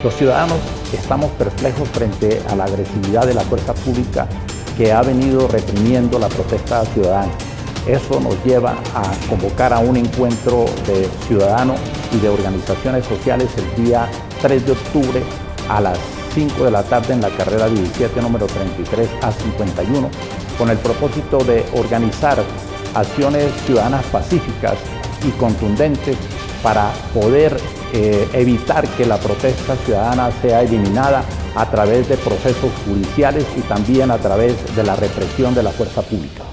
Los ciudadanos estamos perplejos frente a la agresividad de la fuerza pública que ha venido reprimiendo la protesta ciudadana. Eso nos lleva a convocar a un encuentro de ciudadanos y de organizaciones sociales el día 3 de octubre a las 5 de la tarde en la carrera 17 número 33 a 51 con el propósito de organizar acciones ciudadanas pacíficas y contundentes para poder eh, evitar que la protesta ciudadana sea eliminada a través de procesos judiciales y también a través de la represión de la fuerza pública.